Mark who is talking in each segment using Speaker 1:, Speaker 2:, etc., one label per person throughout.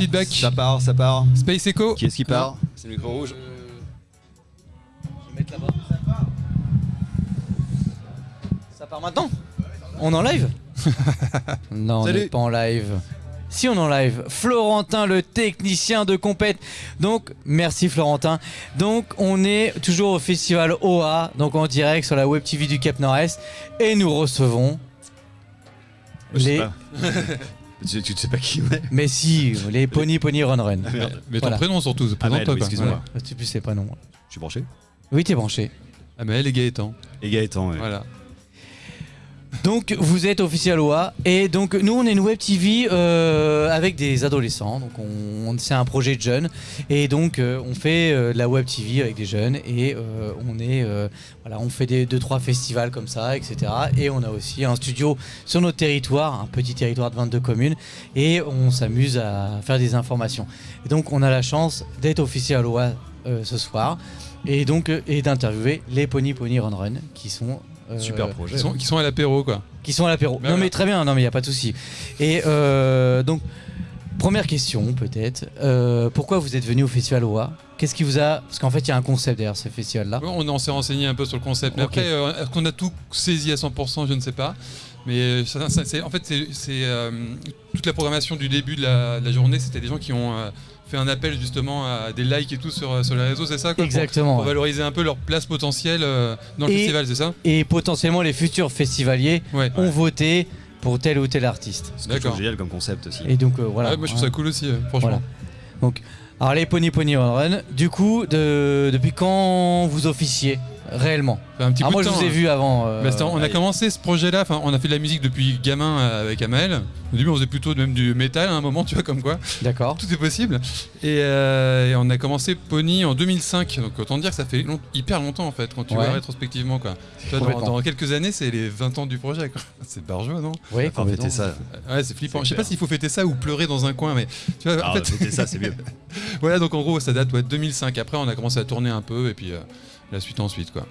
Speaker 1: feedback.
Speaker 2: Ça part, ça part.
Speaker 1: Space Echo.
Speaker 2: Qui est-ce qui part C'est le micro rouge.
Speaker 3: Je vais mettre là-bas. Ça part maintenant On est en live Non, on n'est pas en live. Si on est en live, Florentin, le technicien de compète. Donc, merci Florentin. Donc, on est toujours au festival OA, donc en direct sur la web TV du Cap Nord-Est. Et nous recevons
Speaker 2: Je
Speaker 3: les.
Speaker 2: tu, tu ne sais pas qui on est
Speaker 3: Mais si, les Pony Pony Run Run.
Speaker 2: Ah, merde.
Speaker 1: Mais ton
Speaker 3: Voilà.
Speaker 1: prénom surtout, présente-toi.
Speaker 2: Amel, oui,
Speaker 1: quoi.
Speaker 2: excuse-moi.
Speaker 1: Voilà.
Speaker 3: Tu sais pas non.
Speaker 2: Je suis branché.
Speaker 3: Oui, t'es branché.
Speaker 1: Amel et Gaëtan.
Speaker 2: Et Gaëtan, ouais.
Speaker 1: Voilà.
Speaker 3: Donc vous êtes officiel OA et donc nous on est une web TV euh, avec des adolescents. Donc on, c'est un projet de jeunes. Et donc euh, on fait euh, de la web TV avec des jeunes. Et on est voilà on fait des deux trois festivals comme ça etc et on a aussi un studio sur notre territoire un petit territoire de 22 communes. Et on s'amuse à faire des informations. Et donc on a la chance d'être officiel OA ce soir. Et donc et d'interviewer les Pony Pony Run Run qui sont
Speaker 2: Super projet.
Speaker 1: Qui sont, qui sont à l'apéro, quoi.
Speaker 3: qui sont à l'apéro.
Speaker 1: Bah
Speaker 3: non
Speaker 1: voilà.
Speaker 3: mais très bien, non mais il y a pas de souci. Et euh, donc première question peut-être, euh, pourquoi vous êtes venu au festival OA Qu'est-ce qui vous a parce qu'en fait il y a un concept derrière ce festival là.
Speaker 1: Ouais, on en s'est renseigné un peu sur le concept. Mais
Speaker 3: Ok.
Speaker 1: après, euh, est-ce qu'on a tout saisi à 100% Je ne sais pas. Mais euh, ça- ça- c'est- en fait, c'est c'est, euh, toute la programmation du début de la, de la journée. C'était des gens qui ont euh, fait un appel justement à des likes et tout sur, sur les réseaux, c'est ça quoi,
Speaker 3: Exactement.
Speaker 1: Pour,
Speaker 3: ouais.
Speaker 1: valoriser un peu leur place potentielle euh, dans le
Speaker 3: Et-
Speaker 1: festival, c'est ça?
Speaker 3: Et potentiellement les futurs festivaliers
Speaker 1: Ouais.
Speaker 3: ont voté pour tel ou tel artiste.
Speaker 2: C'est
Speaker 1: D'accord.
Speaker 2: génial comme concept aussi.
Speaker 3: Et donc euh, voilà.
Speaker 1: Ouais, moi je trouve ça cool aussi, euh, franchement.
Speaker 3: Voilà. Alors les Pony Pony Run Run, du coup de, depuis quand vous officiez? Réellement
Speaker 1: un petit
Speaker 3: Ah moi je
Speaker 1: temps,
Speaker 3: vous ai
Speaker 1: hein.
Speaker 3: vu avant. euh,
Speaker 1: Bah, on a
Speaker 2: allez.
Speaker 1: commencé ce projet-là, enfin, on a fait de la musique depuis gamin euh, avec Amel. Au début, on faisait plutôt même du métal à un moment, tu vois, comme quoi.
Speaker 3: D'accord.
Speaker 1: Tout est possible. Et, euh, et on a commencé Pony en 2005. Donc autant dire que ça fait long- hyper longtemps en fait, quand tu
Speaker 3: Ouais.
Speaker 1: vois rétrospectivement. Quoi. Tu vois, dans, quelques années, c'est les 20 ans du projet. C'est barjot, non?
Speaker 3: Oui,
Speaker 2: Enfin,
Speaker 3: complètement.
Speaker 2: fêter ça.
Speaker 1: Ouais, c'est flippant. Je sais pas s'il faut fêter ça ou pleurer dans un coin, mais tu vois, en
Speaker 2: Ah,
Speaker 1: fait,
Speaker 2: fêter ça, c'est mieux.
Speaker 1: voilà, donc en gros, ça date ouais, de 2005. Après, on a commencé à tourner un peu et puis euh, la suite ensuite, quoi.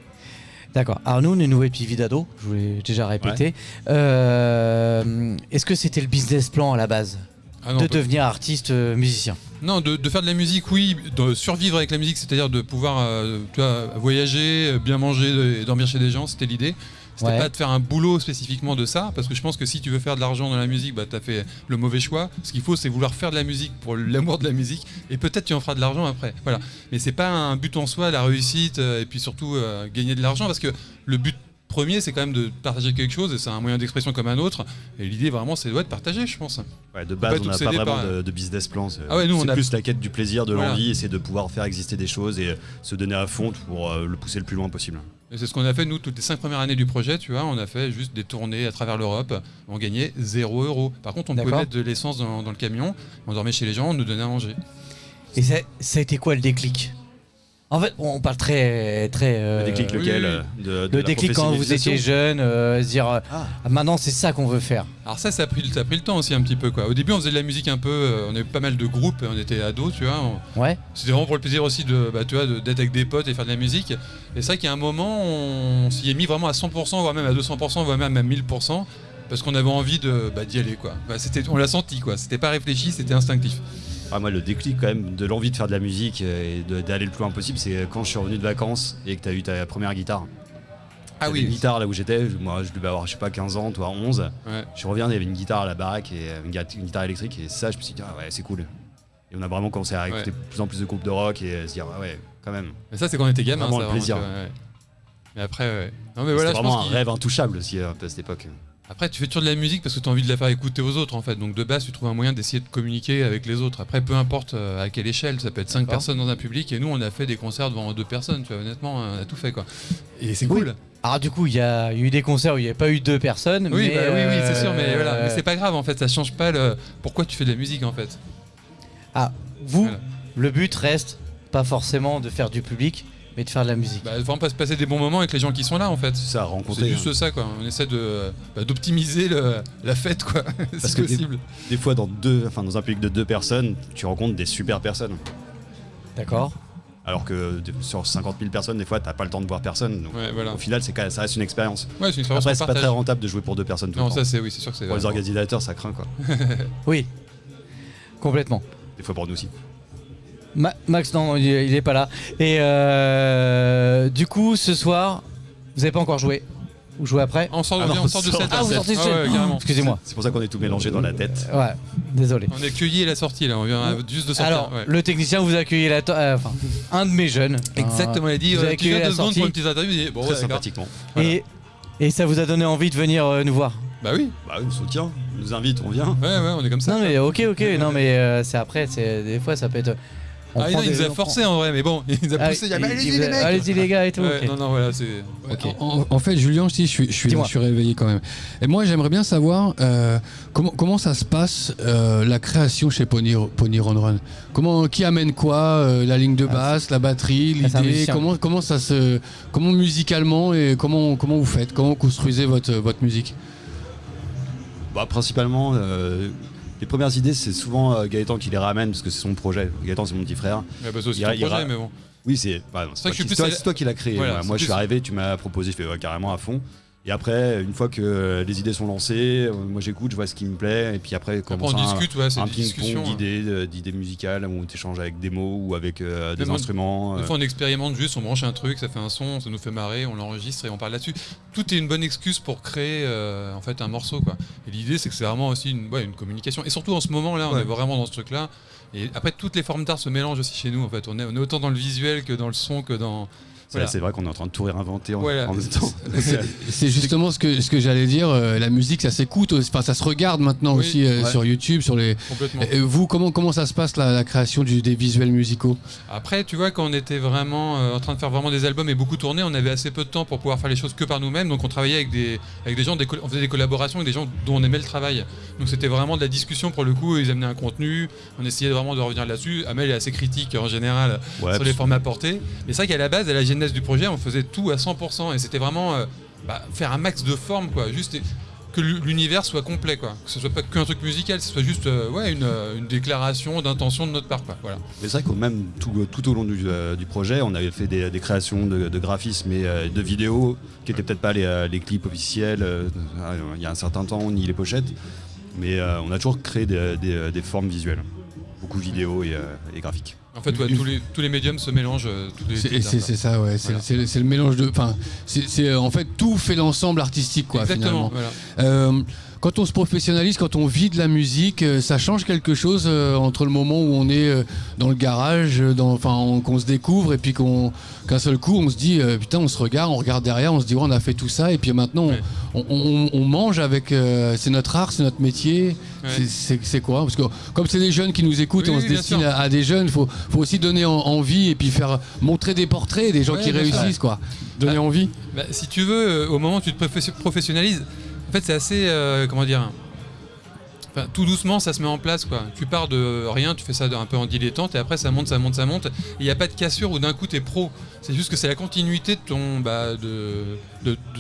Speaker 3: D'accord. Alors nous, on est TV d'ado, je vous l'ai déjà répété. Euh, Est-ce que c'était le business plan à la base
Speaker 1: Ah non,
Speaker 3: de devenir artiste euh, musicien?
Speaker 1: Non, de, de faire de la musique, oui, de survivre avec la musique, c'est-à-dire de pouvoir euh, tu vois, voyager, bien manger et dormir chez des gens, c'était l'idée. C'était
Speaker 3: Ouais.
Speaker 1: pas de faire un boulot spécifiquement de ça, parce que je pense que si tu veux faire de l'argent dans la musique, bah, tu as fait le mauvais choix. Ce qu'il faut, c'est vouloir faire de la musique pour l'amour de la musique, et peut-être tu en feras de l'argent après. Voilà. Mais c'est pas un but en soi, la réussite, euh, et puis surtout euh, gagner de l'argent, parce que le but premier, c'est quand même de partager quelque chose, et c'est un moyen d'expression comme un autre. Et l'idée, vraiment, c'est ouais, de partager, je pense.
Speaker 2: Ouais, de base, on n'a pas vraiment
Speaker 1: par-
Speaker 2: de, de business plan. C'est
Speaker 1: Ah ouais, nous, on
Speaker 2: c'est
Speaker 1: a-
Speaker 2: plus la quête du plaisir, de
Speaker 1: Voilà.
Speaker 2: l'envie, et c'est de pouvoir faire exister des choses et se donner à fond pour euh, le pousser le plus loin possible.
Speaker 1: Et c'est ce qu'on a fait, nous, toutes les cinq premières années du projet, tu vois, on a fait juste des tournées à travers l'Europe, on gagnait 0 euros. Par contre, on pouvait mettre de l'essence dans, dans le camion, on dormait chez les gens, on nous donnait à manger.
Speaker 3: Et ça, ça a été quoi le déclic? En fait, on parle très... très euh,
Speaker 2: le déclic lequel
Speaker 1: oui.
Speaker 2: euh, de, de
Speaker 3: Le déclic quand vous étiez jeune, euh, se dire
Speaker 2: Ah.
Speaker 3: Ah, maintenant c'est ça qu'on veut faire.
Speaker 1: Alors ça, ça a, pris, ça a pris le temps aussi un petit peu, quoi. Au début, on faisait de la musique un peu, on avait pas mal de groupes, on était ados, tu vois. on-
Speaker 3: Ouais.
Speaker 1: C'était vraiment pour le plaisir aussi de, bah, tu vois, de- d'être avec des potes et faire de la musique. Et c'est vrai a un moment, on s'y est mis vraiment à 100%, voire même à 200%, voire même à 1000%, parce qu'on avait envie de bah, d'y aller, quoi. Bah, c'était, on l'a senti, quoi. C'était pas réfléchi, c'était instinctif.
Speaker 2: Ah, moi, le déclic quand même de l'envie de faire de la musique euh, et d'aller le plus loin possible, c'est quand je suis revenu de vacances et que tu as eu ta première guitare.
Speaker 1: Ah oui.
Speaker 2: Une guitare là où j'étais, moi je devais avoir, je sais pas, 15 ans, toi 11.
Speaker 1: Ouais.
Speaker 2: Je reviens, il y avait une guitare à la baraque et euh, une, gui- une guitare électrique et ça, je me suis dit, ah ouais, c'est cool. Et on a vraiment commencé à écouter
Speaker 1: Ouais.
Speaker 2: plus en plus de groupes de rock et euh, se dire, ah ouais, quand même.
Speaker 1: Mais ça, c'est quand on était gamin,
Speaker 2: Vraiment
Speaker 1: ça,
Speaker 2: le plaisir.
Speaker 1: ouais. Mais après, ouais. Non, mais voilà, je
Speaker 2: vraiment un rêve intouchable aussi à cette époque.
Speaker 1: Après, tu fais toujours de la musique parce que tu as envie de la faire écouter aux autres, en fait. Donc, de base, tu trouves un moyen d'essayer de communiquer avec les autres. Après, peu importe euh, à quelle échelle, ça peut être 5
Speaker 3: D'accord.
Speaker 1: personnes dans un public. Et nous, on a fait des concerts devant deux personnes, tu vois, honnêtement, on a tout fait, quoi. Et c'est
Speaker 3: Oui.
Speaker 1: cool.
Speaker 3: Alors du coup, il y a eu des concerts où il n'y avait pas eu deux personnes.
Speaker 1: Oui,
Speaker 3: mais,
Speaker 1: bah oui, oui, c'est sûr, mais
Speaker 3: euh,
Speaker 1: voilà. Mais c'est pas grave, en fait. Ça change pas le. Pourquoi tu fais de la musique, en fait.
Speaker 3: Ah, vous,
Speaker 1: Voilà.
Speaker 3: le but reste pas forcément de faire du public, mais de faire de la musique.
Speaker 1: Bah, vraiment pas se passer des bons moments avec les gens qui sont là, en fait.
Speaker 2: C'est ça,
Speaker 1: C'est
Speaker 2: rencontrer.
Speaker 1: juste
Speaker 2: hein.
Speaker 1: ça, quoi. On essaie de bah, d'optimiser la fête, quoi.
Speaker 2: Parce
Speaker 1: si
Speaker 2: que des-
Speaker 1: possible.
Speaker 2: Des fois, dans, deux, enfin, dans un public de deux personnes, tu rencontres des super personnes.
Speaker 3: D'accord
Speaker 2: Alors que sur 50 000 personnes, des fois, t'as pas le temps de voir personne. Donc,
Speaker 1: Ouais, voilà.
Speaker 2: Au final, c'est quand même- ça reste une expérience.
Speaker 1: Ouais, c'est une expérience
Speaker 2: Après, c'est pas très rentable de jouer pour deux personnes tout
Speaker 1: Non,
Speaker 2: le temps.
Speaker 1: ça, c'est oui, c'est sûr que c'est.
Speaker 2: Pour les organisateurs, ça craint quoi.
Speaker 3: Oui, complètement.
Speaker 2: des fois pour nous aussi.
Speaker 3: Ma- Max, non, il, il est pas là. Et euh, du coup, ce soir, vous avez pas encore joué Vous jouez après?
Speaker 1: On sort,
Speaker 2: Ah non,
Speaker 1: on sort de cette.
Speaker 3: Ah, vous sortez de
Speaker 1: Ah
Speaker 3: cette-
Speaker 1: ouais, carrément.
Speaker 3: Excusez-moi.
Speaker 2: C'est pour ça qu'on est tout mélangé dans la tête.
Speaker 3: Ouais, désolé.
Speaker 1: On est cueilli à la sortie là, on vient juste de sortir.
Speaker 3: Alors,
Speaker 1: ouais.
Speaker 3: le technicien vous accueille la to- euh, enfin, un de mes jeunes.
Speaker 1: Exactement, il a dit
Speaker 3: Vous
Speaker 1: euh,
Speaker 3: avez accueilli la
Speaker 1: deux secondes
Speaker 3: sortie.
Speaker 1: pour une petite interview. Il dit, bon,
Speaker 2: Très
Speaker 1: ouais,
Speaker 2: sympathiquement.
Speaker 3: Euh, Et, et ça vous a donné envie de venir euh, nous voir?
Speaker 1: Bah oui,
Speaker 2: Bah, on soutient, on nous invite, on vient.
Speaker 1: ouais, ouais, on est comme ça.
Speaker 3: Non mais ok ok non mais euh, c'est après c'est des fois ça peut être on
Speaker 1: ah, non, il nous a forcé en vrai, mais bon, il nous a
Speaker 3: Ah,
Speaker 1: poussé. allez-y les mecs
Speaker 3: allez-y les gars et tout.
Speaker 1: Non, non, voilà, c'est.
Speaker 4: En, en fait, Julien, si je suis, je suis,
Speaker 3: Dis-moi.
Speaker 4: je suis réveillé quand même. Et moi, j'aimerais bien savoir euh, comment, comment ça se passe euh, la création chez Pony, Pony Run Run? Comment, qui amène quoi euh, La ligne de
Speaker 3: Ah,
Speaker 4: basse, la batterie, l'idée. Comment, comment ça se, comment musicalement et comment, comment vous faites? Comment vous construisez votre, votre musique?
Speaker 2: Bah, principalement, euh, les premières idées, c'est souvent euh, Gaëtan qui les ramène parce que c'est son projet. Gaëtan, c'est mon petit frère.
Speaker 1: Ouais, bah, c'est aussi
Speaker 2: Il
Speaker 1: ton
Speaker 2: ira- il
Speaker 1: projet,
Speaker 2: ira-
Speaker 1: mais bon.
Speaker 2: Oui, c'est bah, c'est toi, qui- toi- l'as créé.
Speaker 1: Voilà,
Speaker 2: Moi, je suis arrivé, tu m'as proposé, je fais ouais, carrément à fond. Et après, une fois que les idées sont lancées, euh, moi j'écoute, je vois ce qui me plaît, et puis après,
Speaker 1: Après,
Speaker 2: commence
Speaker 1: on
Speaker 2: un,
Speaker 1: discute, ouais, c'est
Speaker 2: un ping-pong
Speaker 1: hein.
Speaker 2: d'idées, euh, d'idées musicales où tu échanges avec des mots ou avec euh, des
Speaker 1: Même on-
Speaker 2: instruments.
Speaker 1: Des
Speaker 2: euh,
Speaker 1: fois, on expérimente juste, on branche un truc, ça fait un son, ça nous fait marrer, on l'enregistre et on parle là-dessus. Tout est une bonne excuse pour créer euh, en fait un morceau, quoi. Et l'idée, c'est que c'est vraiment aussi une, ouais, une communication. Et surtout en ce moment-là, on
Speaker 2: Ouais.
Speaker 1: est vraiment dans ce truc-là. Et après, toutes les formes d'art se mélangent aussi chez nous. En fait, on est, on est autant dans le visuel que dans le son que dans.
Speaker 2: C'est
Speaker 1: voilà.
Speaker 2: c'est vrai qu'on est en train de tout réinventer en,
Speaker 1: Voilà.
Speaker 2: en même temps.
Speaker 4: C'est- justement ce que, ce que j'allais dire. euh, la musique, ça s'écoute, enfin, ça se regarde maintenant
Speaker 1: Oui,
Speaker 4: aussi euh,
Speaker 2: ouais.
Speaker 4: sur YouTube, sur les.
Speaker 1: Complètement.
Speaker 4: Et vous, comment, comment ça se passe la, la création du- des visuels musicaux?
Speaker 1: Après, tu vois, quand on était vraiment euh, en train de faire vraiment des albums et beaucoup tourner, on avait assez peu de temps pour pouvoir faire les choses que par nous-mêmes. Donc, on travaillait avec des, avec des gens, des on faisait des collaborations avec des gens dont on aimait le travail. Donc, c'était vraiment de la discussion pour le coup. Ils amenaient un contenu. On essayait vraiment de revenir là-dessus. Amel est assez critique en général
Speaker 2: Ouais,
Speaker 1: sur les formats portés. Mais c'est vrai qu'à la base, à la du projet, on faisait tout à 100%. Et c'était vraiment euh, bah, faire un max de formes, quoi. Juste que l'u- l'univers soit complet, quoi. Que ce soit pas qu'un truc musical, que ce soit juste euh, ouais, une, euh, une déclaration d'intention de notre part, quoi. Voilà.
Speaker 2: Mais c'est vrai qu'au même tout, au long du, projet, on avait fait des, créations de, graphismes et de vidéos qui n'étaient peut-être pas les, clips officiels il y a un certain temps, ni les pochettes. Mais on a toujours créé des formes visuelles. Beaucoup vidéo et, euh, et graphiques.
Speaker 1: En fait, ouais, tous, les, tous les médiums se mélangent. euh,
Speaker 4: C'est ça, ouais. C'est
Speaker 1: Voilà.
Speaker 4: c'est le- mélange de. Enfin, c'est c'est, euh, en fait tout fait l'ensemble artistique, quoi.
Speaker 1: Exactement.
Speaker 4: Finalement.
Speaker 1: Voilà.
Speaker 4: Quand on se professionnalise, quand on vit de la musique, euh, ça change quelque chose euh, entre le moment où on est euh, dans le garage, dans- enfin, on- qu'on se découvre et puis qu'on qu'un seul coup on se dit euh, putain, on se regarde, on regarde derrière, on se dit ouais, on a fait tout ça et puis maintenant on-
Speaker 1: Ouais.
Speaker 4: on, on- on mange avec. euh, c'est notre art, c'est notre métier.
Speaker 1: Ouais.
Speaker 4: C'est- quoi? Parce que comme c'est des jeunes qui nous écoutent
Speaker 1: Oui,
Speaker 4: et on
Speaker 1: oui,
Speaker 4: se destine à, à des jeunes, il faut, faut aussi donner en- envie et puis faire montrer des portraits des gens
Speaker 1: Ouais,
Speaker 4: qui réussissent, quoi. Donner
Speaker 1: Ah.
Speaker 4: envie.
Speaker 1: Bah, si tu veux, euh, au moment où tu te professionnalises, en fait, c'est assez. euh, comment dire tout doucement, ça se met en place. quoi. Tu pars de rien, tu fais ça un peu en dilettante, et après, ça monte, ça monte, ça monte. Il n'y a pas de cassure où d'un coup, tu es pro. C'est juste que c'est la continuité de ton. Bah, de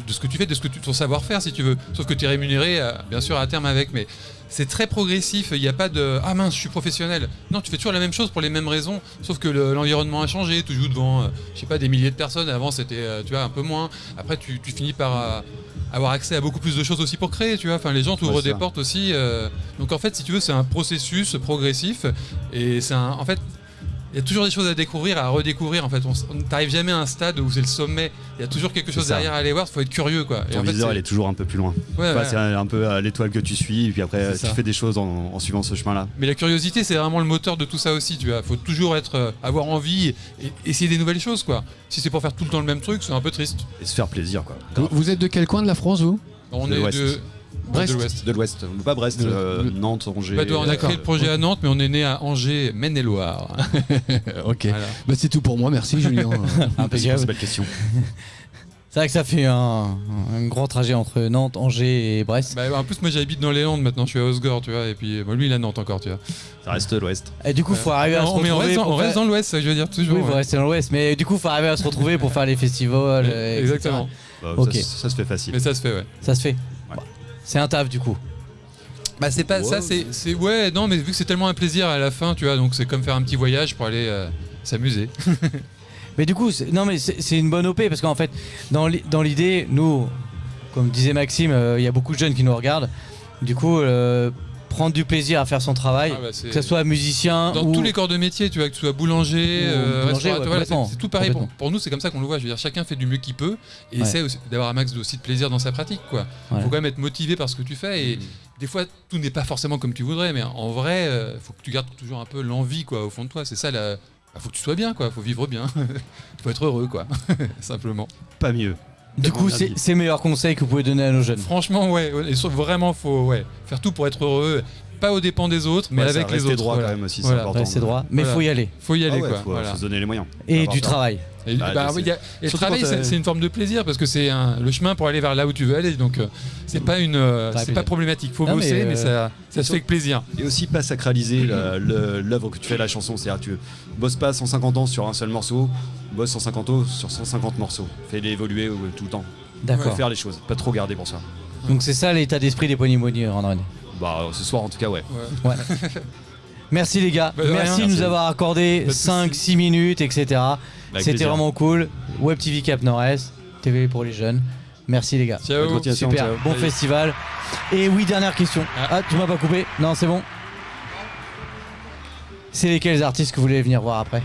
Speaker 1: ce que tu fais, de ce que tu, ton savoir-faire, si tu veux. Sauf que tu es rémunéré, euh, bien sûr, à terme avec. Mais c'est très progressif. Il n'y a pas de Ah mince, je suis professionnel. Non, tu fais toujours la même chose pour les mêmes raisons. Sauf que le- l'environnement a changé. Tu joues devant, euh, je sais pas, des milliers de personnes. Avant, c'était, euh, tu vois, un peu moins. Après, tu, tu finis par. euh, avoir accès à beaucoup plus de choses aussi pour créer, tu vois. Enfin, les gens t'ouvrent
Speaker 2: Ouais,
Speaker 1: des portes aussi. Donc en fait, si tu veux, c'est un processus progressif et c'est un. En fait, il y a toujours des choses à découvrir, à redécouvrir. En fait, on n'arrive jamais à un stade où c'est le sommet. Il y a toujours quelque chose derrière à aller voir. Il faut être curieux, quoi. Et
Speaker 2: Ton
Speaker 1: fait,
Speaker 2: viseur,
Speaker 1: c'est-
Speaker 2: il est toujours un peu plus loin.
Speaker 1: ouais,
Speaker 2: Enfin,
Speaker 1: ouais.
Speaker 2: C'est un, peu l'étoile que tu suis, et puis après, tu
Speaker 4: ça.
Speaker 2: fais des choses en, en suivant ce chemin-là.
Speaker 1: Mais la curiosité, c'est vraiment le moteur de tout ça aussi. Tu vois, faut toujours être, euh, avoir envie et essayer des nouvelles choses, quoi. Si c'est pour faire tout le temps le même truc, c'est un peu triste.
Speaker 2: Et se faire plaisir, quoi.
Speaker 4: Vous, vous êtes de quel coin de la France, vous?
Speaker 1: On
Speaker 2: De
Speaker 1: est de
Speaker 4: Brest.
Speaker 1: de l'Ouest.
Speaker 2: De l'Ouest. Pas Brest, euh, Nantes, Angers.
Speaker 1: Bah, on a créé le projet à Nantes, mais on est né à Angers, Maine-et-Loire.
Speaker 4: Ok.
Speaker 1: Voilà.
Speaker 4: Bah, c'est tout pour moi, merci Julien.
Speaker 2: Merci pour
Speaker 3: Impeccable.
Speaker 2: belle question.
Speaker 3: C'est vrai que ça fait un, un grand trajet entre Nantes, Angers et Brest.
Speaker 1: Bah, en plus, moi j'habite dans les Landes maintenant, je suis à Osgore, tu vois, et puis bon, lui il est à Nantes encore, tu vois.
Speaker 2: Ça reste l'Ouest.
Speaker 3: Et du coup, faut arriver à se
Speaker 1: mais on
Speaker 3: retrouver.
Speaker 1: reste, dans,
Speaker 3: pour
Speaker 1: on reste dans l'Ouest, ça, je veux dire, toujours.
Speaker 3: Oui, faut
Speaker 1: ouais.
Speaker 3: rester dans l'Ouest. Mais du coup, faut arriver à se retrouver pour faire les festivals.
Speaker 1: Exactement.
Speaker 2: Bah,
Speaker 3: Ok.
Speaker 2: ça, ça se fait facile.
Speaker 1: Mais ça se fait, ouais.
Speaker 3: Ça se fait. C'est un taf du coup.
Speaker 1: Bah, c'est pas
Speaker 2: Ouais.
Speaker 1: ça, c'est. c'est- Ouais, non, mais vu que c'est tellement un plaisir à la fin, tu vois, donc c'est comme faire un petit voyage pour aller euh, s'amuser.
Speaker 3: Mais du coup, c'est- non, mais c'est c'est une bonne OP parce qu'en fait, dans l'i- dans l'idée, nous, comme disait Maxime, euh, il y a beaucoup de jeunes qui nous regardent. Du coup, euh, prendre du plaisir à faire son travail,
Speaker 1: Ah bah,
Speaker 3: que ce soit musicien
Speaker 1: Dans
Speaker 3: ou
Speaker 1: tous les corps de métier, tu vois, que tu sois boulanger,
Speaker 3: Ou
Speaker 1: euh,
Speaker 3: boulanger,
Speaker 1: restaurateur,
Speaker 3: ouais,
Speaker 1: voilà, c'est- tout pareil. Pour, nous, c'est comme ça qu'on le voit. Je veux dire, chacun fait du mieux qu'il peut et
Speaker 3: Ouais.
Speaker 1: essaie d'avoir un max de, aussi de plaisir dans sa pratique. Quoi.
Speaker 3: Ouais.
Speaker 1: faut quand même être motivé par ce que tu fais et des fois, tout n'est pas forcément comme tu voudrais, mais en vrai, il faut que tu gardes toujours un peu l'envie quoi, au fond de toi. C'est ça, la... bah, faut que tu sois bien, quoi. faut vivre bien. faut être heureux, quoi. Simplement.
Speaker 2: Pas mieux.
Speaker 3: Du coup c'est meilleur conseil que vous pouvez donner à nos jeunes.
Speaker 1: Franchement, ouais, ouais, vraiment, faut ouais, faire tout pour être heureux, pas aux dépens des autres, mais
Speaker 2: Ouais, ça,
Speaker 1: avec les
Speaker 2: rester
Speaker 1: autres.
Speaker 2: droit
Speaker 1: voilà.
Speaker 2: quand même aussi, c'est
Speaker 1: Voilà.
Speaker 2: important.
Speaker 3: Droit, mais il
Speaker 1: Voilà.
Speaker 3: faut y aller.
Speaker 1: Faut y
Speaker 2: Ah
Speaker 1: aller,
Speaker 2: ouais,
Speaker 1: quoi.
Speaker 2: faut, se donner les moyens.
Speaker 3: Et du
Speaker 2: ça.
Speaker 3: travail.
Speaker 1: Et,
Speaker 2: Bah,
Speaker 1: bah,
Speaker 2: c'est-
Speaker 1: oui, il y a- et le travail,
Speaker 2: quand
Speaker 1: c'est une forme de plaisir parce que c'est le chemin pour aller vers là où tu veux aller. Donc, euh, c'est pas une, euh, c'est pas problématique. Faut
Speaker 3: Non,
Speaker 1: bosser, mais,
Speaker 3: euh,
Speaker 1: ça, ça se fait avec plaisir.
Speaker 2: Et aussi pas sacraliser l'œuvre que tu fais, la chanson. C'est-à-dire tu bosses pas 150 ans sur un seul morceau, bosse 150 ans sur 150 morceaux. Fais-les évoluer euh, tout le temps.
Speaker 3: D'accord.
Speaker 2: Faire les choses, pas trop garder pour ça.
Speaker 3: Donc c'est ça l'état d'esprit des Ponymoni, André.
Speaker 2: Bah ce soir en tout cas ouais.
Speaker 1: Ouais.
Speaker 3: Merci les gars,
Speaker 1: Bah,
Speaker 3: merci de nous avoir accordé
Speaker 1: Pas de
Speaker 3: 5-6 minutes, etc. C'était vraiment cool. Web TV Cap Nord-Est, TV pour les jeunes. Merci les gars.
Speaker 1: Ciao.
Speaker 3: Super,
Speaker 2: ciao.
Speaker 3: bon
Speaker 1: Allez.
Speaker 3: festival. Et oui, dernière question.
Speaker 1: Ah.
Speaker 3: Ah, tu m'as pas coupé Non, c'est bon. C'est lesquels artistes que vous voulez venir voir après?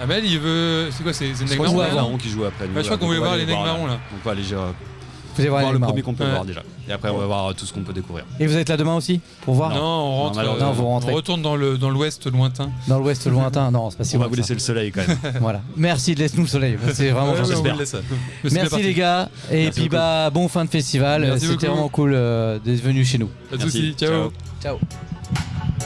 Speaker 1: Amel, il veut. C'est quoi C'est Neg Marron,
Speaker 2: qui joue après. nous,
Speaker 1: Ouais, je crois qu'on voulait voir les Neg Marron là.
Speaker 2: Donc on va aller
Speaker 3: Vous allez voir,
Speaker 2: voir
Speaker 3: les
Speaker 2: le premier qu'on peut
Speaker 1: Ouais.
Speaker 2: voir déjà. Et après on va voir tout ce qu'on peut découvrir.
Speaker 3: Et vous êtes là demain aussi Pour voir
Speaker 1: Non, on rentre.
Speaker 2: malheureusement.
Speaker 3: Non, vous rentrez.
Speaker 1: on retourne dans le dans l'ouest lointain.
Speaker 3: Dans l'ouest lointain Non, c'est pas si
Speaker 2: On va
Speaker 3: loin
Speaker 2: vous
Speaker 3: que ça.
Speaker 2: laisser le soleil quand même.
Speaker 3: Voilà. Merci de laisser nous le soleil. C'est vraiment
Speaker 1: Ouais,
Speaker 3: gentil.
Speaker 2: j'espère.
Speaker 3: Merci les gars. Et
Speaker 2: Merci
Speaker 3: puis
Speaker 2: beaucoup.
Speaker 3: bah bon fin de festival.
Speaker 1: Merci
Speaker 3: C'était
Speaker 1: beaucoup.
Speaker 3: vraiment cool euh, d'être venu chez nous.
Speaker 1: Pas de
Speaker 2: Merci.
Speaker 1: soucis. Ciao.
Speaker 2: Ciao.
Speaker 3: Ciao.